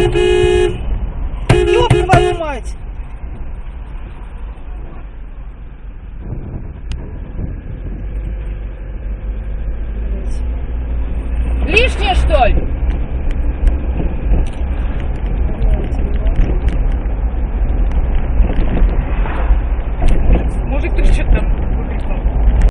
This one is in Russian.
Ёб твою мать! Лишнее, что ли? Мужик, ты что там?